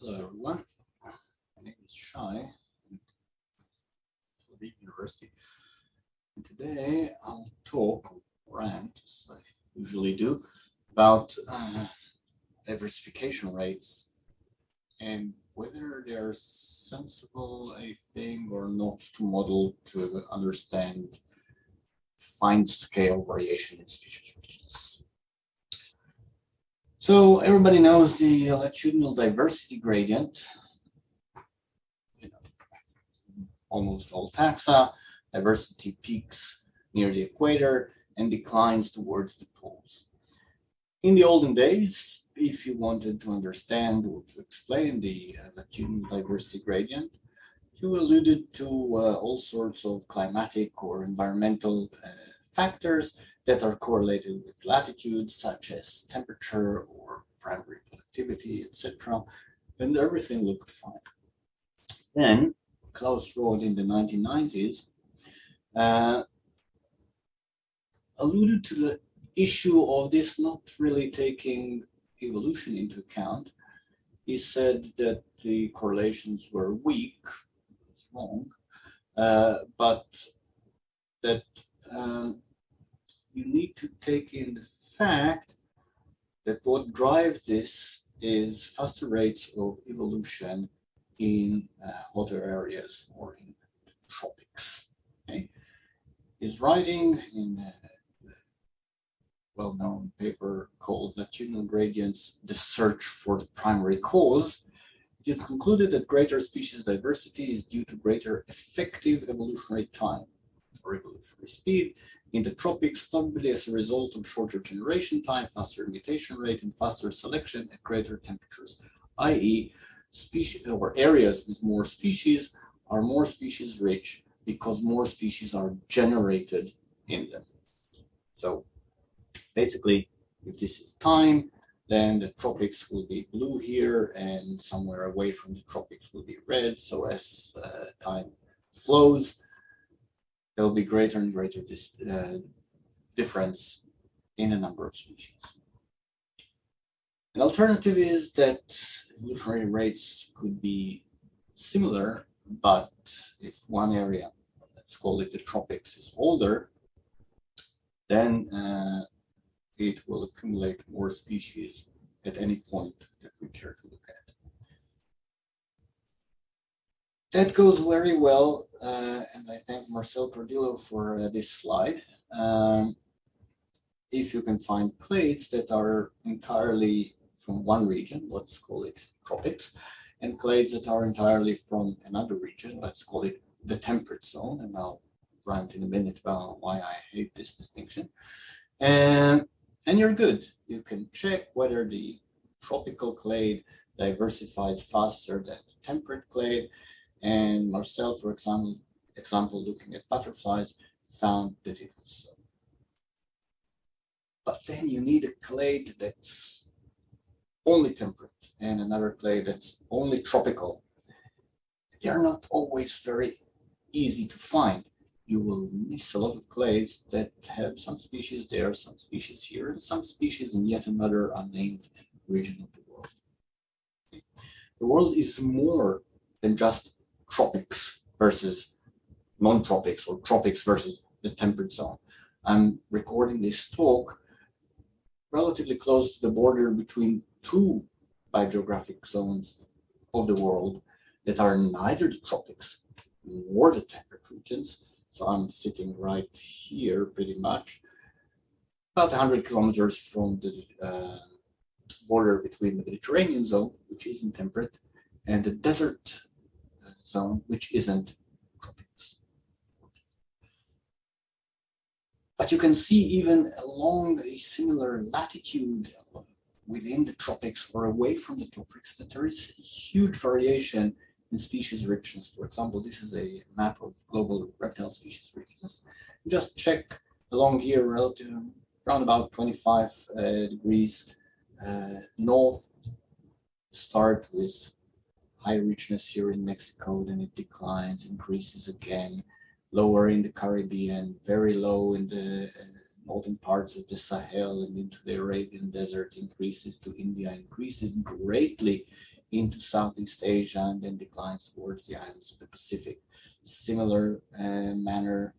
Hello, everyone. My name is Shai, Tel Aviv University. And today I'll talk, rant, as I usually do, about uh, diversification rates and whether they're sensible a thing or not to model to understand fine scale variation in species richness. So everybody knows the latitudinal diversity gradient. You know, almost all taxa, diversity peaks near the equator and declines towards the poles. In the olden days, if you wanted to understand or to explain the uh, latitudinal diversity gradient, you alluded to uh, all sorts of climatic or environmental uh, factors that are correlated with latitude, such as temperature or primary productivity, etc. And everything looked fine. Then Klaus Rohde in the 1990s uh, alluded to the issue of this not really taking evolution into account. He said that the correlations were weak, wrong, uh, but that um, you need to take in the fact that what drives this is faster rates of evolution in uh, hotter areas or in tropics. Okay? Is writing in a well-known paper called Latitudinal Gradients, The Search for the Primary Cause, it is concluded that greater species diversity is due to greater effective evolutionary time or evolutionary speed in the tropics, probably as a result of shorter generation time, faster mutation rate, and faster selection at greater temperatures, i.e. species or areas with more species are more species rich because more species are generated in them. So basically, if this is time, then the tropics will be blue here and somewhere away from the tropics will be red. So as uh, time flows, there will be greater and greater uh, difference in the number of species. An alternative is that evolutionary rates could be similar, but if one area, let's call it the tropics, is older, then uh, it will accumulate more species at any point that we care to look at. That goes very well, uh, and I thank Marcel Cardillo for uh, this slide. Um, if you can find clades that are entirely from one region, let's call it tropics, and clades that are entirely from another region, let's call it the temperate zone, and I'll rant in a minute about why I hate this distinction. And, and you're good. You can check whether the tropical clade diversifies faster than the temperate clade, and Marcel, for example, example, looking at butterflies, found that it was so. But then you need a clade that's only temperate and another clade that's only tropical. They are not always very easy to find. You will miss a lot of clades that have some species there, some species here, and some species in yet another unnamed region of the world. The world is more than just tropics versus non-tropics or tropics versus the temperate zone. I'm recording this talk relatively close to the border between two biogeographic zones of the world that are neither the tropics nor the temperate regions. So I'm sitting right here pretty much, about 100 kilometers from the uh, border between the Mediterranean zone, which is in temperate, and the desert zone, which isn't tropics. But you can see even along a similar latitude within the tropics or away from the tropics that there is huge variation in species richness. For example, this is a map of global reptile species richness. Just check along here relative around about 25 uh, degrees uh, north, start with high richness here in Mexico, then it declines, increases again, lower in the Caribbean, very low in the uh, northern parts of the Sahel and into the Arabian desert, increases to India, increases greatly into Southeast Asia and then declines towards the islands of the Pacific. Similar uh, manner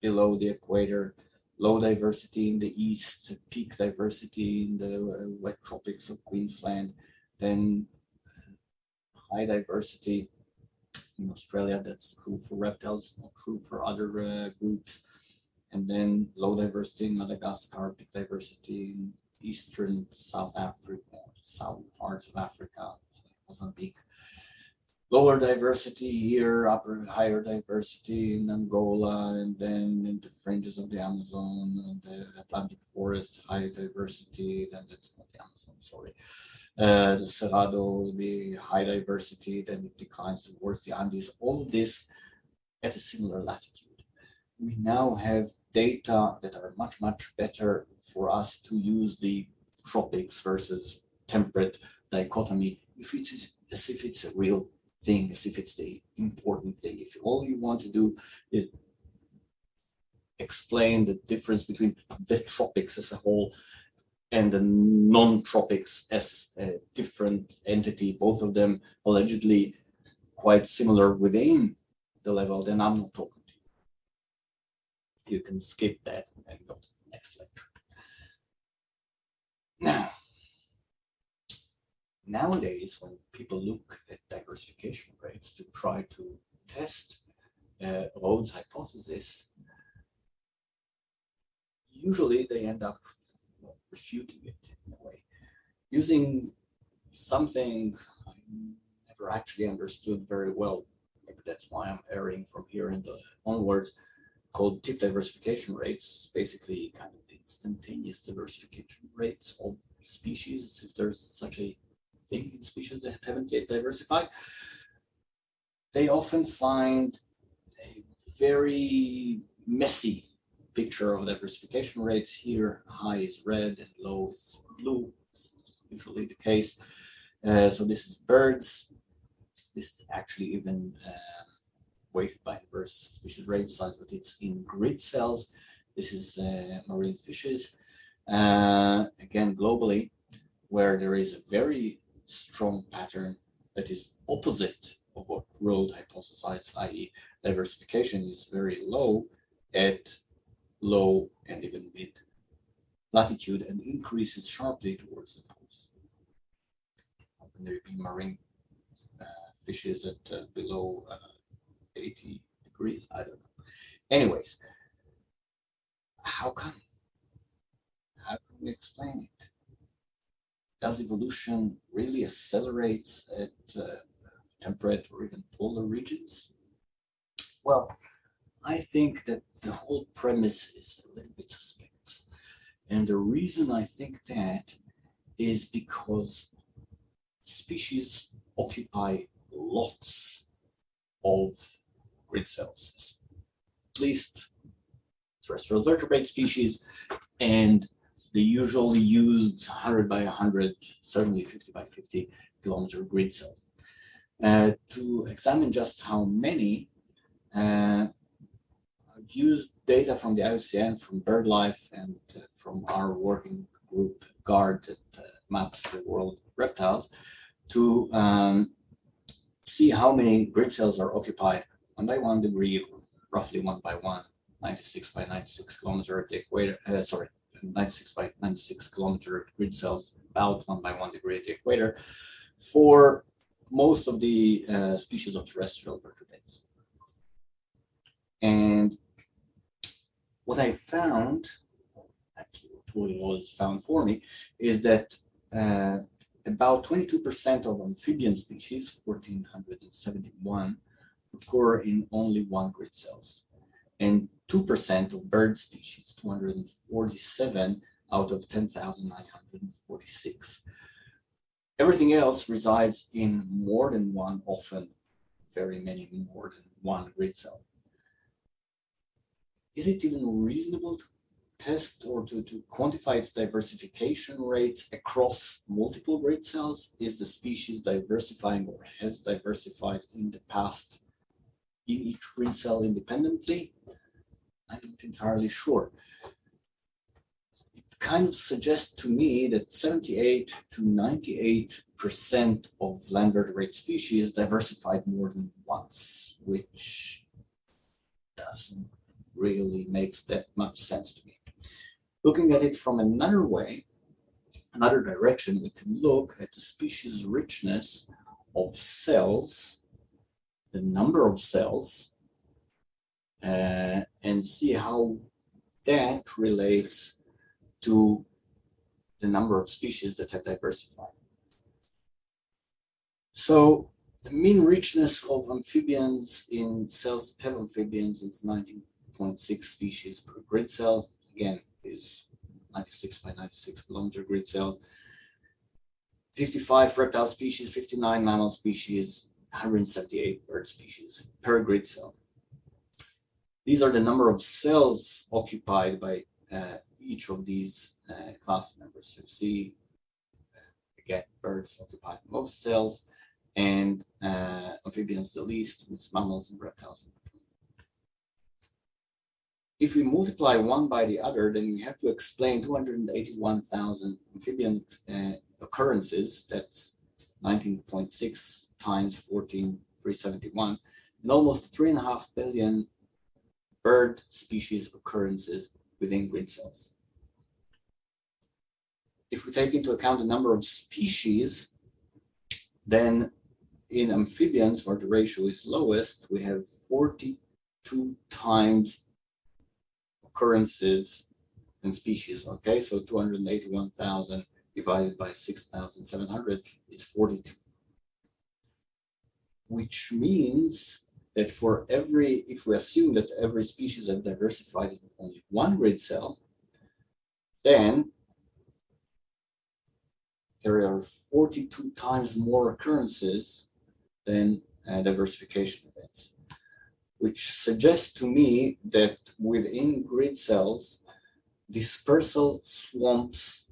below the equator, low diversity in the east, peak diversity in the uh, wet tropics of Queensland, then high diversity in Australia. That's true for reptiles, not true for other uh, groups. And then low diversity in Madagascar, peak diversity in eastern South Africa, southern parts of Africa, Mozambique. Lower diversity here, upper higher diversity in Angola, and then in the fringes of the Amazon and the Atlantic forest, high diversity, then that's not the Amazon, sorry. Uh, the Cerrado will be high diversity, then it declines towards the Andes. All of this at a similar latitude. We now have data that are much, much better for us to use the tropics versus temperate dichotomy if it's as if it's a real thing, as if it's the important thing. If all you want to do is explain the difference between the tropics as a whole and the non-tropics as a different entity, both of them allegedly quite similar within the level, then I'm not talking to you. You can skip that and go to the next lecture. Now, nowadays, when people look at diversification rates to try to test uh, Rohde's hypothesis, usually they end up refuting it in a way, using something I never actually understood very well. Maybe that's why I'm erring from here and uh, onwards, called tip diversification rates, basically kind of instantaneous diversification rates of species, if there's such a thing in species that haven't yet diversified. They often find a very messy picture of diversification rates here. High is red and low is blue. It's usually the case. Uh, so this is birds. This is actually even uh, weighted by inverse species range size, but it's in grid cells. This is uh, marine fishes. Uh, again, globally, where there is a very strong pattern that is opposite of what Rohde hypothesized, i.e. diversification is very low at low and even mid latitude and increases sharply towards the poles. And there be marine uh, fishes at uh, below uh, 80 degrees, I don't know. Anyways, how come? How can we explain it? Does evolution really accelerate at uh, temperate or even polar regions? Well, I think that the whole premise is a little bit suspect. And the reason I think that is because species occupy lots of grid cells, at least terrestrial vertebrate species, and the usually used 100 by 100, certainly 50 by 50 kilometer grid cells. Uh, to examine just how many, uh, used data from the IUCN, from BirdLife, and uh, from our working group GARD that uh, maps the world reptiles to um, see how many grid cells are occupied one by one degree, roughly one by one, 96 by 96 kilometer at the equator, uh, sorry, 96 by 96 kilometer grid cells, about one by one degree at the equator, for most of the uh, species of terrestrial vertebrates. And what I found, actually what was found for me, is that uh, about 22% of amphibian species, 1471, occur in only one grid cells. And 2% of bird species, 247 out of 10,946. Everything else resides in more than one, often very many more than one grid cell. Is it even reasonable to test or to, to quantify its diversification rate across multiple grid cells? Is the species diversifying or has diversified in the past in each grid cell independently? I'm not entirely sure. It kind of suggests to me that 78 to 98 percent of land vertebrate species diversified more than once, which doesn't really makes that much sense to me. Looking at it from another way, another direction, we can look at the species richness of cells, the number of cells, uh, and see how that relates to the number of species that have diversified. So the mean richness of amphibians in cells have amphibians is 19.6 species per grid cell. Again, is 96 by 96 kilometer grid cell. 55 reptile species, 59 mammal species, 178 bird species per grid cell. These are the number of cells occupied by uh, each of these uh, class members. So you see, again, birds occupy most cells and uh, amphibians the least, with mammals and reptiles. If we multiply one by the other, then we have to explain 281,000 amphibian uh, occurrences. That's 19.6 times 14,371, and almost three and a half billion bird species occurrences within grid cells. If we take into account the number of species, then in amphibians, where the ratio is lowest, we have 42 times occurrences and species, okay? So 281,000 divided by 6,700 is 42. Which means that for every, if we assume that every species have diversified in only one grid cell, then there are 42 times more occurrences than uh, diversification events, which suggests to me that within grid cells, dispersal swamps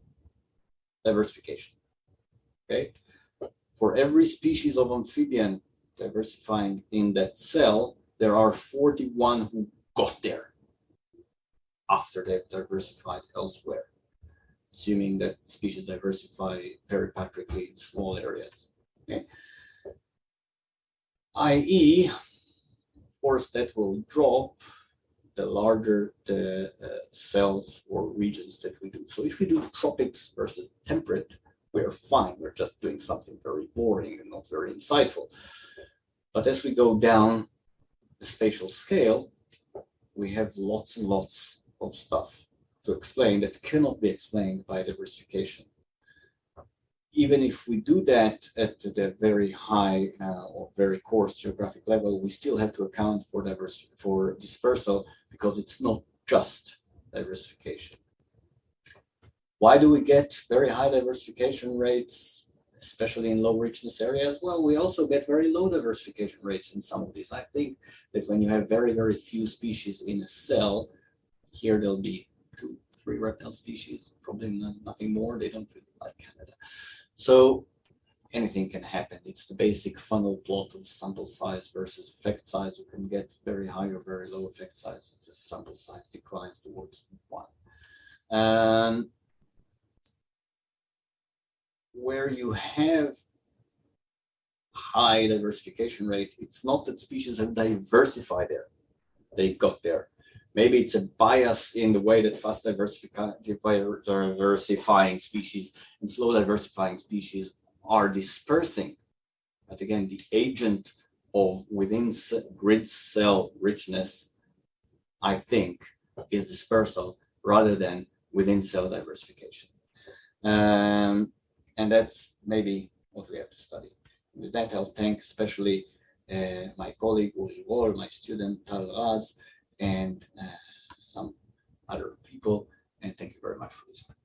diversification. Okay, for every species of amphibian diversifying in that cell, there are 41 who got there after they've diversified elsewhere, assuming that species diversify peripatrically in small areas. Okay. I.e., course, that will drop the larger the uh, cells or regions that we do. So if we do tropics versus temperate, we're fine. We're just doing something very boring and not very insightful. But as we go down the spatial scale, we have lots and lots of stuff to explain that cannot be explained by diversification. Even if we do that at the very high uh, or very coarse geographic level, we still have to account for diverse for dispersal because it's not just diversification. Why do we get very high diversification rates especially in low richness areas, well, we also get very low diversification rates in some of these. I think that when you have very, very few species in a cell, here there'll be two, three reptile species, probably nothing more. They don't really like Canada. So anything can happen. It's the basic funnel plot of sample size versus effect size. You can get very high or very low effect size if the sample size declines towards one. Um, where you have high diversification rate, it's not that species have diversified there. They got there. Maybe it's a bias in the way that fast diversifying species and slow diversifying species are dispersing. But again, the agent of within grid cell richness, I think, is dispersal rather than within cell diversification. Um, and that's maybe what we have to study. With that, I'll thank especially uh, my colleague Uri Roll, my student Tal Raz, and uh, some other people. And thank you very much for listening.